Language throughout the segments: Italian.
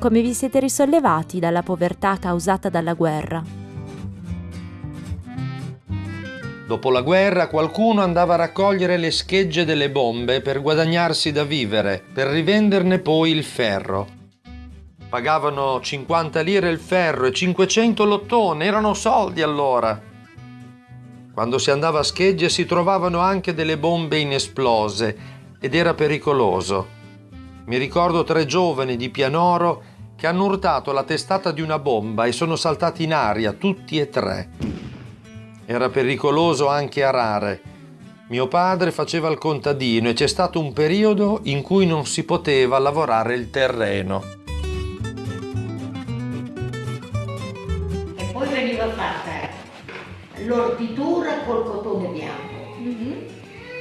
Come vi siete risollevati dalla povertà causata dalla guerra. Dopo la guerra qualcuno andava a raccogliere le schegge delle bombe per guadagnarsi da vivere, per rivenderne poi il ferro. Pagavano 50 lire il ferro e 500 l'ottone, erano soldi allora. Quando si andava a schegge si trovavano anche delle bombe inesplose ed era pericoloso. Mi ricordo tre giovani di Pianoro che hanno urtato la testata di una bomba e sono saltati in aria tutti e tre. Era pericoloso anche arare. Mio padre faceva il contadino e c'è stato un periodo in cui non si poteva lavorare il terreno. E poi veniva fatta l'orditura col cotone bianco. Mm-hmm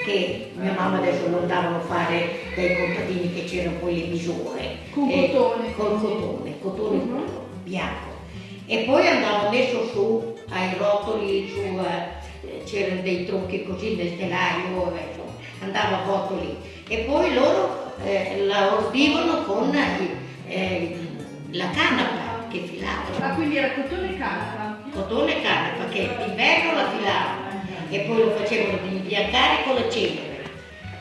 che mia mamma adesso non davano fare dai contadini che c'erano poi le misure. Con eh, cotone. Col cotone, cotone uh -huh. bianco. E poi andava messo su ai rotoli, su, eh, c'erano dei tronchi così nel telaio, insomma, andava avvolto lì. E poi loro eh, la ordivano con eh, la canapa che filavano. Ah, quindi era cotone e canapa? Cotone e canapa, che d'inverno la filavano e poi lo facevano imbiancare con le cenere,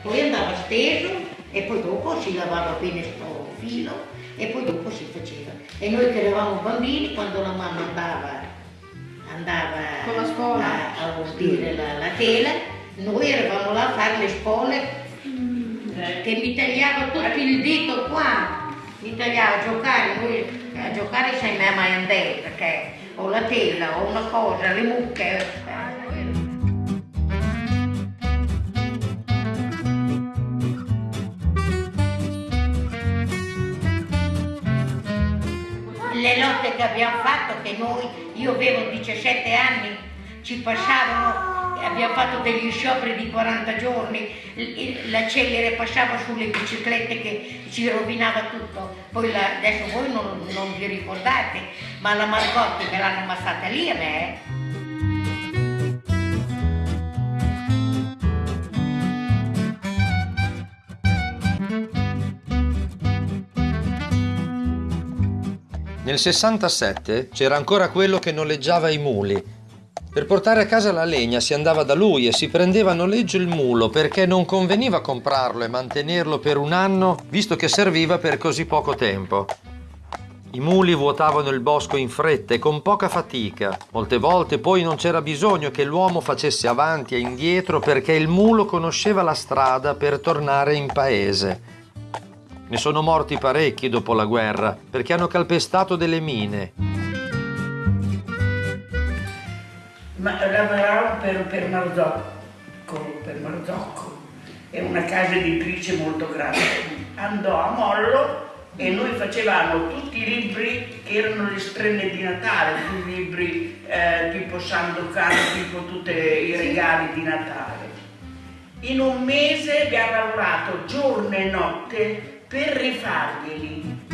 poi andava steso e poi dopo si lavava bene sto filo e poi dopo si faceva. E noi che eravamo bambini, quando la mamma andava, andava a, a ordire la, la, tela, noi eravamo là a fare le spole mm. che mi tagliava tutto il dito qua, mi tagliava a giocare, noi a giocare sei mai andare perché ho la tela, ho una cosa, le mucche. Le lotte che abbiamo fatto, che noi, io avevo 17 anni, ci passavano, abbiamo fatto degli scioperi di 40 giorni, la celere passava sulle biciclette che ci rovinava tutto, poi la, adesso voi non, non, vi ricordate, ma la Margotti me l'hanno ammazzata lì a me. Eh. Nel 67 c'era ancora quello che noleggiava i muli. Per portare a casa la legna si andava da lui e si prendeva a noleggio il mulo perché non conveniva comprarlo e mantenerlo per un anno visto che serviva per così poco tempo. I muli vuotavano il bosco in fretta e con poca fatica. Molte volte poi non c'era bisogno che l'uomo facesse avanti e indietro perché il mulo conosceva la strada per tornare in paese. Ne sono morti parecchi dopo la guerra perché hanno calpestato delle mine. Ma lavoravo per, per Marzocco, per Marzocco, è una casa editrice molto grande. Andò a Mollo e noi facevamo tutti i libri che erano le strenne di Natale, tutti i libri eh, tipo Sandokan, tipo tutti i regali di Natale. In un mese abbiamo lavorato giorno e notte per rifarglieli.